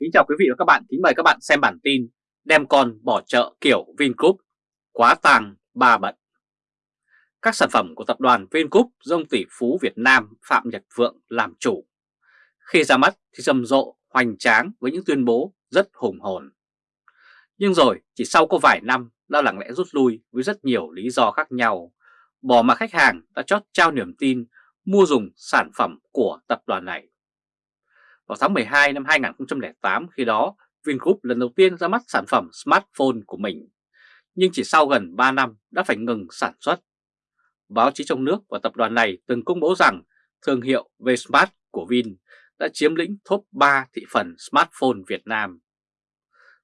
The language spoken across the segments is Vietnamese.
Kính chào quý vị và các bạn, kính mời các bạn xem bản tin Đem con bỏ chợ kiểu Vingroup, quá tàng ba bận. Các sản phẩm của tập đoàn Vingroup do ông tỷ phú Việt Nam Phạm Nhật Vượng làm chủ. Khi ra mắt thì rầm rộ, hoành tráng với những tuyên bố rất hùng hồn. Nhưng rồi chỉ sau có vài năm đã lặng lẽ rút lui với rất nhiều lý do khác nhau. Bỏ mà khách hàng đã chót trao niềm tin mua dùng sản phẩm của tập đoàn này vào tháng 12 năm 2008 khi đó Vingroup lần đầu tiên ra mắt sản phẩm smartphone của mình, nhưng chỉ sau gần 3 năm đã phải ngừng sản xuất. Báo chí trong nước và tập đoàn này từng công bố rằng thương hiệu Vsmart của Vin đã chiếm lĩnh top 3 thị phần smartphone Việt Nam.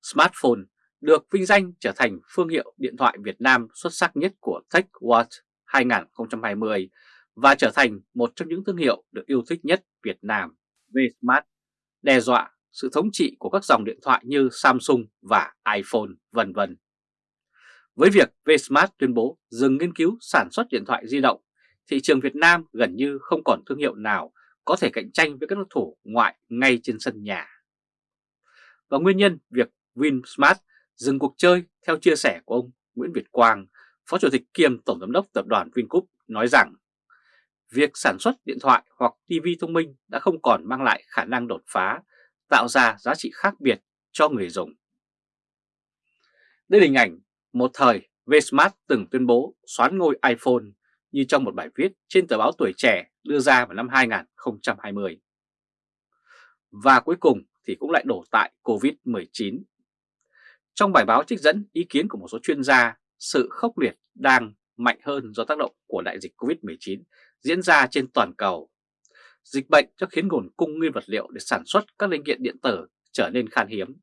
Smartphone được vinh danh trở thành phương hiệu điện thoại Việt Nam xuất sắc nhất của TechWatch 2020 và trở thành một trong những thương hiệu được yêu thích nhất Việt Nam. Vsmart đe dọa sự thống trị của các dòng điện thoại như Samsung và iPhone vân vân. Với việc Vsmart tuyên bố dừng nghiên cứu sản xuất điện thoại di động, thị trường Việt Nam gần như không còn thương hiệu nào có thể cạnh tranh với các đối thủ ngoại ngay trên sân nhà. Và nguyên nhân việc Vinsmart dừng cuộc chơi theo chia sẻ của ông Nguyễn Việt Quang, Phó Chủ tịch kiêm Tổng Giám đốc Tập đoàn Vingroup nói rằng việc sản xuất điện thoại hoặc TV thông minh đã không còn mang lại khả năng đột phá, tạo ra giá trị khác biệt cho người dùng. Đây là hình ảnh một thời Vsmart từng tuyên bố xoán ngôi iPhone như trong một bài viết trên tờ báo Tuổi Trẻ đưa ra vào năm 2020. Và cuối cùng thì cũng lại đổ tại Covid-19. Trong bài báo trích dẫn ý kiến của một số chuyên gia, sự khốc liệt đang mạnh hơn do tác động của đại dịch Covid-19 diễn ra trên toàn cầu. Dịch bệnh cho khiến nguồn cung nguyên vật liệu để sản xuất các linh kiện điện tử trở nên khan hiếm.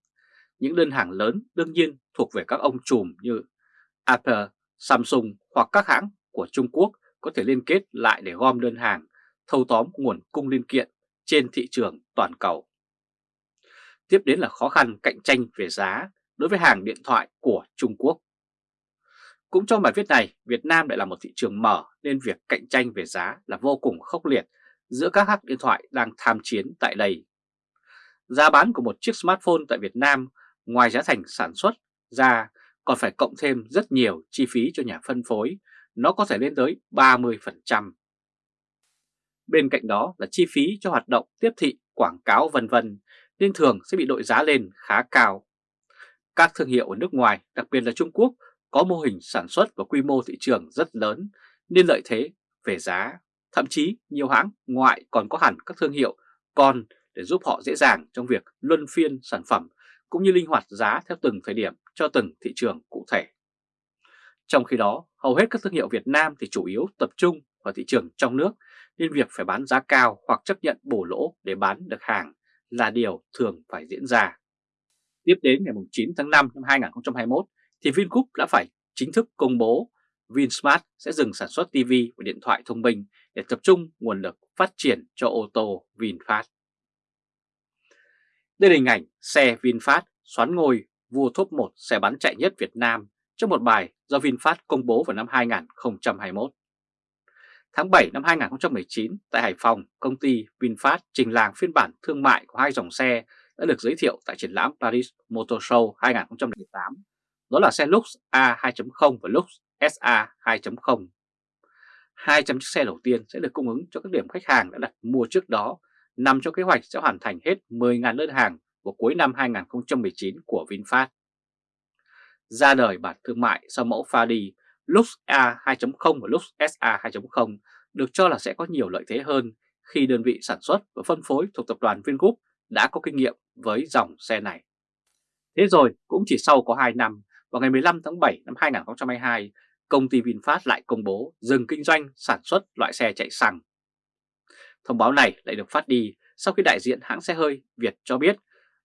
Những đơn hàng lớn đương nhiên thuộc về các ông trùm như Apple, Samsung hoặc các hãng của Trung Quốc có thể liên kết lại để gom đơn hàng, thâu tóm nguồn cung linh kiện trên thị trường toàn cầu. Tiếp đến là khó khăn cạnh tranh về giá đối với hàng điện thoại của Trung Quốc. Cũng trong bài viết này, Việt Nam lại là một thị trường mở nên việc cạnh tranh về giá là vô cùng khốc liệt giữa các hãng điện thoại đang tham chiến tại đây. Giá bán của một chiếc smartphone tại Việt Nam ngoài giá thành sản xuất ra còn phải cộng thêm rất nhiều chi phí cho nhà phân phối, nó có thể lên tới 30%. Bên cạnh đó là chi phí cho hoạt động tiếp thị, quảng cáo vân vân nên thường sẽ bị đội giá lên khá cao. Các thương hiệu ở nước ngoài, đặc biệt là Trung Quốc, có mô hình sản xuất và quy mô thị trường rất lớn nên lợi thế về giá. Thậm chí nhiều hãng ngoại còn có hẳn các thương hiệu con để giúp họ dễ dàng trong việc luân phiên sản phẩm cũng như linh hoạt giá theo từng thời điểm cho từng thị trường cụ thể. Trong khi đó, hầu hết các thương hiệu Việt Nam thì chủ yếu tập trung vào thị trường trong nước nên việc phải bán giá cao hoặc chấp nhận bổ lỗ để bán được hàng là điều thường phải diễn ra. Tiếp đến ngày 9 tháng 5 năm 2021 thì Vingroup đã phải chính thức công bố Vinsmart sẽ dừng sản xuất TV và điện thoại thông minh để tập trung nguồn lực phát triển cho ô tô VinFast. Đây là hình ảnh xe VinFast xoán ngôi vua top 1 xe bán chạy nhất Việt Nam trong một bài do VinFast công bố vào năm 2021. Tháng 7 năm 2019, tại Hải Phòng, công ty VinFast trình làng phiên bản thương mại của hai dòng xe đã được giới thiệu tại triển lãm Paris Motor Show 2018 đó là xe Lux A2.0 và Lux SA 2.0. 200 chiếc xe đầu tiên sẽ được cung ứng cho các điểm khách hàng đã đặt mua trước đó, nằm trong kế hoạch sẽ hoàn thành hết 10.000 đơn hàng vào cuối năm 2019 của VinFast. Ra đời bản thương mại sau mẫu Fadi, Lux A 2.0 và Lux SA 2.0 được cho là sẽ có nhiều lợi thế hơn khi đơn vị sản xuất và phân phối thuộc tập đoàn Vingroup đã có kinh nghiệm với dòng xe này. Thế rồi cũng chỉ sau có 2 năm, vào ngày 15 tháng 7 năm 2022, công ty VinFast lại công bố dừng kinh doanh sản xuất loại xe chạy xăng. Thông báo này lại được phát đi sau khi đại diện hãng xe hơi Việt cho biết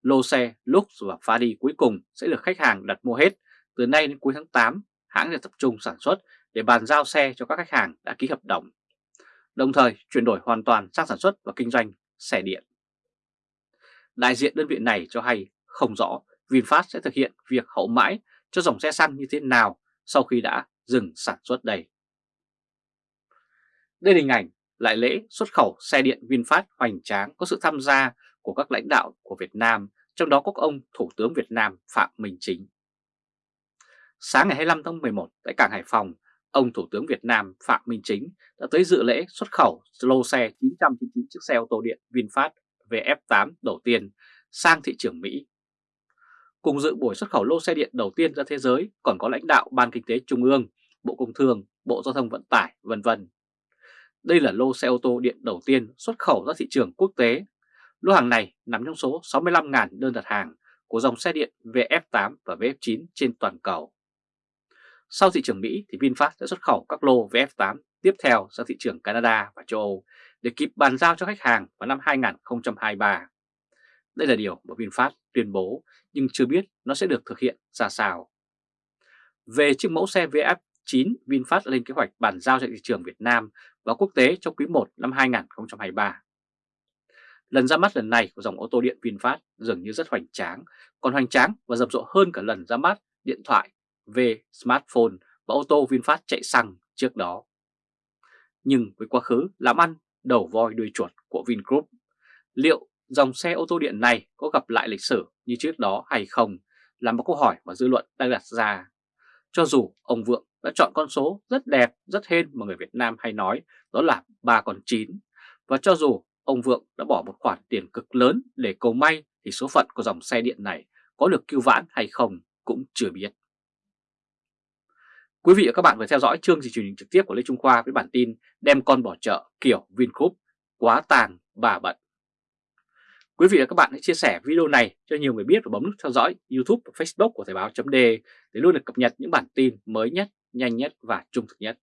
lô xe Lux và Fadi cuối cùng sẽ được khách hàng đặt mua hết. Từ nay đến cuối tháng 8, hãng sẽ tập trung sản xuất để bàn giao xe cho các khách hàng đã ký hợp đồng, đồng thời chuyển đổi hoàn toàn sang sản xuất và kinh doanh xe điện. Đại diện đơn vị này cho hay không rõ VinFast sẽ thực hiện việc hậu mãi cho dòng xe xăng như thế nào sau khi đã dừng sản xuất đây. Đây là hình ảnh lại lễ xuất khẩu xe điện VinFast hoành tráng có sự tham gia của các lãnh đạo của Việt Nam trong đó có ông Thủ tướng Việt Nam Phạm Minh Chính. Sáng ngày 25 tháng 11 tại cảng Hải Phòng, ông Thủ tướng Việt Nam Phạm Minh Chính đã tới dự lễ xuất khẩu lô xe 999 chiếc xe ô tô điện VinFast VF8 đầu tiên sang thị trường Mỹ. Cùng dự buổi xuất khẩu lô xe điện đầu tiên ra thế giới còn có lãnh đạo Ban Kinh tế Trung ương, Bộ Công Thương, Bộ Giao thông Vận tải, vân vân. Đây là lô xe ô tô điện đầu tiên xuất khẩu ra thị trường quốc tế. Lô hàng này nằm trong số 65.000 đơn đặt hàng của dòng xe điện VF8 và VF9 trên toàn cầu. Sau thị trường Mỹ thì VinFast sẽ xuất khẩu các lô VF8 tiếp theo sang thị trường Canada và châu Âu để kịp bàn giao cho khách hàng vào năm 2023. Đây là điều mà VinFast tuyên bố nhưng chưa biết nó sẽ được thực hiện ra sao. Về chiếc mẫu xe VF9, VinFast lên kế hoạch bàn giao cho thị trường Việt Nam và quốc tế trong quý 1 năm 2023. Lần ra mắt lần này của dòng ô tô điện VinFast dường như rất hoành tráng, còn hoành tráng và rầm rộ hơn cả lần ra mắt điện thoại về smartphone và ô tô VinFast chạy xăng trước đó. Nhưng với quá khứ làm ăn đầu voi đuôi chuột của Vingroup, liệu dòng xe ô tô điện này có gặp lại lịch sử như trước đó hay không là một câu hỏi mà dư luận đang đặt ra. Cho dù ông Vượng đã chọn con số rất đẹp, rất hên mà người Việt Nam hay nói đó là 3 con 9 và cho dù ông Vượng đã bỏ một khoản tiền cực lớn để cầu may thì số phận của dòng xe điện này có được cứu vãn hay không cũng chưa biết. Quý vị và các bạn vừa theo dõi chương trình truyền hình trực tiếp của Lê Trung Khoa với bản tin đem con bỏ chợ kiểu Vingroup quá tàn bà bận. Quý vị và các bạn hãy chia sẻ video này cho nhiều người biết và bấm nút theo dõi YouTube và Facebook của Thời báo .de để luôn được cập nhật những bản tin mới nhất, nhanh nhất và trung thực nhất.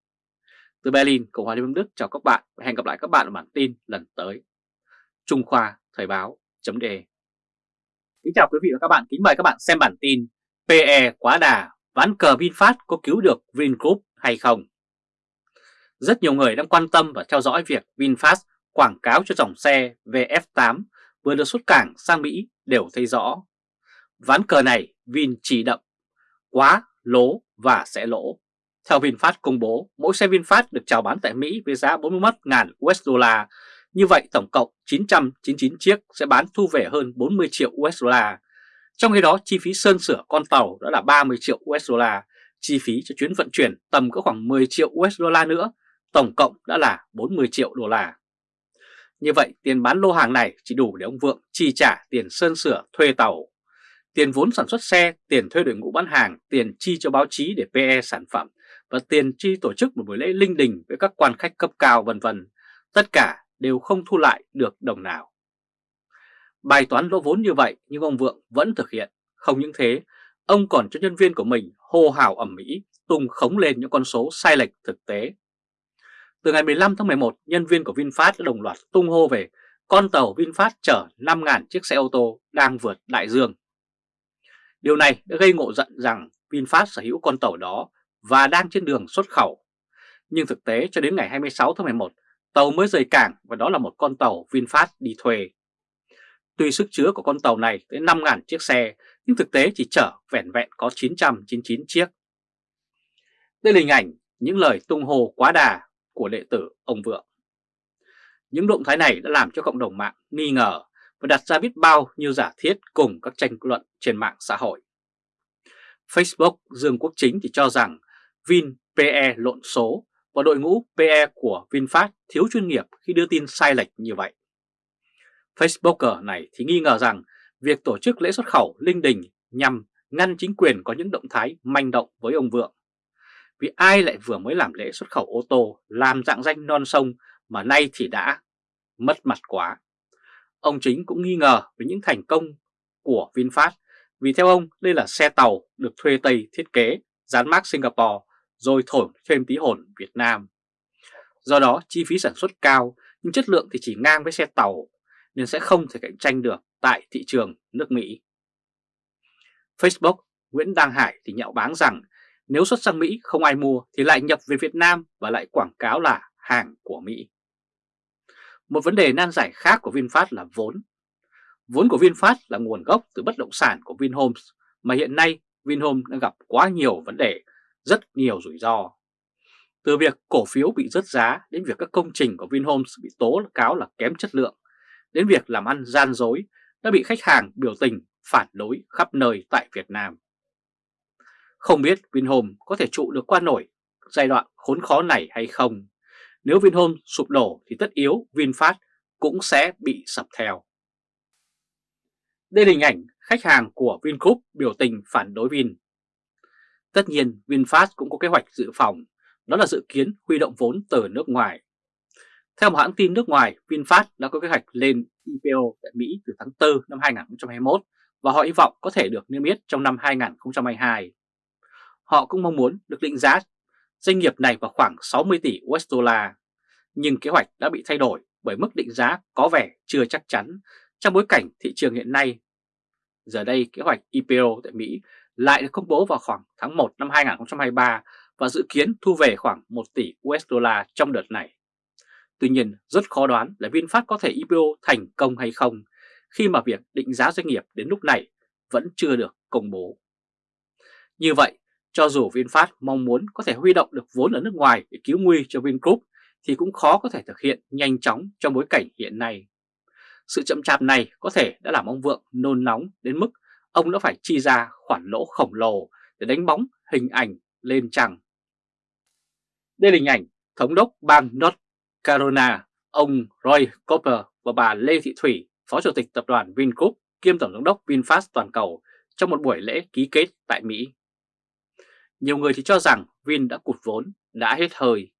Từ Berlin, Cộng hòa Liên bang Đức chào các bạn và hẹn gặp lại các bạn ở bản tin lần tới. Trung Khoa Thời báo .de Kính chào quý vị và các bạn, kính mời các bạn xem bản tin PE quá đà, ván cờ VinFast có cứu được Vingroup hay không? Rất nhiều người đang quan tâm và theo dõi việc VinFast quảng cáo cho dòng xe VF8 vừa được xuất cảng sang Mỹ đều thấy rõ. Ván cờ này Vin chỉ đậm, quá, lố và sẽ lỗ. Theo VinFast công bố, mỗi xe VinFast được chào bán tại Mỹ với giá 41.000 USD. Như vậy tổng cộng 999 chiếc sẽ bán thu về hơn 40 triệu USD. Trong khi đó chi phí sơn sửa con tàu đã là 30 triệu USD, chi phí cho chuyến vận chuyển tầm có khoảng 10 triệu USD nữa, tổng cộng đã là 40 triệu đô la. Như vậy tiền bán lô hàng này chỉ đủ để ông Vượng chi trả tiền sơn sửa thuê tàu, tiền vốn sản xuất xe, tiền thuê đội ngũ bán hàng, tiền chi cho báo chí để PE sản phẩm và tiền chi tổ chức một buổi lễ linh đình với các quan khách cấp cao vân vân. Tất cả đều không thu lại được đồng nào. Bài toán lỗ vốn như vậy nhưng ông Vượng vẫn thực hiện. Không những thế, ông còn cho nhân viên của mình hô hào ẩm mỹ tung khống lên những con số sai lệch thực tế từ ngày 15 tháng 11, nhân viên của VinFast đã đồng loạt tung hô về con tàu VinFast chở 5.000 chiếc xe ô tô đang vượt đại dương. Điều này đã gây ngộ giận rằng VinFast sở hữu con tàu đó và đang trên đường xuất khẩu. Nhưng thực tế cho đến ngày 26 tháng 11, tàu mới rời cảng và đó là một con tàu VinFast đi thuê. Tuy sức chứa của con tàu này tới 5.000 chiếc xe, nhưng thực tế chỉ chở vẹn vẹn có 999 chiếc. Đây là hình ảnh những lời tung hô quá đà của đệ tử ông Vượng. Những động thái này đã làm cho cộng đồng mạng nghi ngờ và đặt ra biết bao nhiêu giả thiết cùng các tranh luận trên mạng xã hội. Facebook Dương Quốc Chính thì cho rằng Vin PE lộn số và đội ngũ PE của VinFast thiếu chuyên nghiệp khi đưa tin sai lệch như vậy. Facebooker này thì nghi ngờ rằng việc tổ chức lễ xuất khẩu linh đình nhằm ngăn chính quyền có những động thái manh động với ông Vượng vì ai lại vừa mới làm lễ xuất khẩu ô tô, làm dạng danh non sông mà nay thì đã mất mặt quá. Ông Chính cũng nghi ngờ về những thành công của VinFast vì theo ông đây là xe tàu được thuê Tây thiết kế, dán mác Singapore rồi thổi thêm tí hồn Việt Nam. Do đó chi phí sản xuất cao nhưng chất lượng thì chỉ ngang với xe tàu nên sẽ không thể cạnh tranh được tại thị trường nước Mỹ. Facebook Nguyễn Đăng Hải thì nhạo báng rằng nếu xuất sang Mỹ không ai mua thì lại nhập về Việt Nam và lại quảng cáo là hàng của Mỹ. Một vấn đề nan giải khác của VinFast là vốn. Vốn của VinFast là nguồn gốc từ bất động sản của Vinhomes mà hiện nay Vinhomes đang gặp quá nhiều vấn đề, rất nhiều rủi ro. Từ việc cổ phiếu bị rớt giá đến việc các công trình của Vinhomes bị tố cáo là kém chất lượng, đến việc làm ăn gian dối đã bị khách hàng biểu tình phản đối khắp nơi tại Việt Nam. Không biết Vinhome có thể trụ được qua nổi giai đoạn khốn khó này hay không? Nếu Vinhome sụp đổ thì tất yếu VinFast cũng sẽ bị sập theo. Đây là hình ảnh khách hàng của Vingroup biểu tình phản đối Vin. Tất nhiên VinFast cũng có kế hoạch dự phòng, đó là dự kiến huy động vốn từ nước ngoài. Theo một hãng tin nước ngoài, VinFast đã có kế hoạch lên IPO tại Mỹ từ tháng 4 năm 2021 và họ hy vọng có thể được niêm yết trong năm 2022. Họ cũng mong muốn được định giá doanh nghiệp này vào khoảng 60 tỷ USD, nhưng kế hoạch đã bị thay đổi bởi mức định giá có vẻ chưa chắc chắn trong bối cảnh thị trường hiện nay. Giờ đây kế hoạch IPO tại Mỹ lại được công bố vào khoảng tháng 1 năm 2023 và dự kiến thu về khoảng 1 tỷ USD trong đợt này. Tuy nhiên rất khó đoán là VinFast có thể IPO thành công hay không khi mà việc định giá doanh nghiệp đến lúc này vẫn chưa được công bố. Như vậy, cho dù VinFast mong muốn có thể huy động được vốn ở nước ngoài để cứu nguy cho Vingroup thì cũng khó có thể thực hiện nhanh chóng trong bối cảnh hiện nay. Sự chậm chạp này có thể đã làm ông Vượng nôn nóng đến mức ông đã phải chi ra khoản lỗ khổng lồ để đánh bóng hình ảnh lên trăng. Đây là hình ảnh Thống đốc bang North Carolina, ông Roy Cooper và bà Lê Thị Thủy, Phó Chủ tịch Tập đoàn Vingroup kiêm Tổng giám đốc VinFast toàn cầu trong một buổi lễ ký kết tại Mỹ. Nhiều người thì cho rằng Vin đã cụt vốn, đã hết hơi.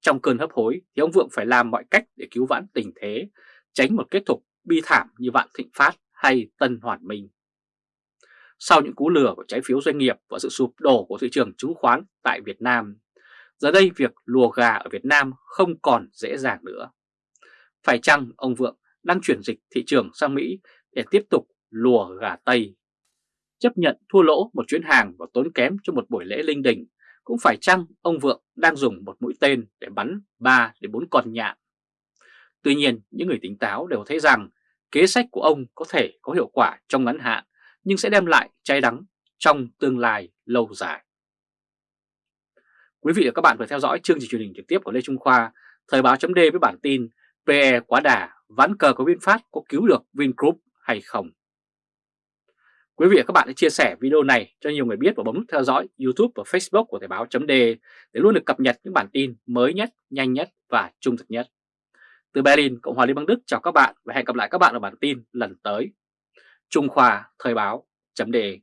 Trong cơn hấp hối thì ông Vượng phải làm mọi cách để cứu vãn tình thế, tránh một kết thúc bi thảm như Vạn Thịnh Phát hay Tân Hoàn Minh. Sau những cú lừa của trái phiếu doanh nghiệp và sự sụp đổ của thị trường chứng khoán tại Việt Nam, giờ đây việc lùa gà ở Việt Nam không còn dễ dàng nữa. Phải chăng ông Vượng đang chuyển dịch thị trường sang Mỹ để tiếp tục lùa gà Tây? Chấp nhận thua lỗ một chuyến hàng và tốn kém cho một buổi lễ linh đình, cũng phải chăng ông Vượng đang dùng một mũi tên để bắn 3 đến 4 con nhạn? Tuy nhiên, những người tỉnh táo đều thấy rằng kế sách của ông có thể có hiệu quả trong ngắn hạn nhưng sẽ đem lại cháy đắng trong tương lai lâu dài. Quý vị và các bạn vừa theo dõi chương trình truyền hình trực tiếp của Lê Trung Khoa, Thời báo chấm với bản tin PE quá đà, ván cờ của VinFast có cứu được Vingroup hay không? Quý vị và các bạn hãy chia sẻ video này cho nhiều người biết và bấm nút theo dõi YouTube và Facebook của Thời báo .de để luôn được cập nhật những bản tin mới nhất, nhanh nhất và trung thực nhất. Từ Berlin, Cộng hòa Liên bang Đức chào các bạn và hẹn gặp lại các bạn ở bản tin lần tới. Trung Khoa Thời báo .de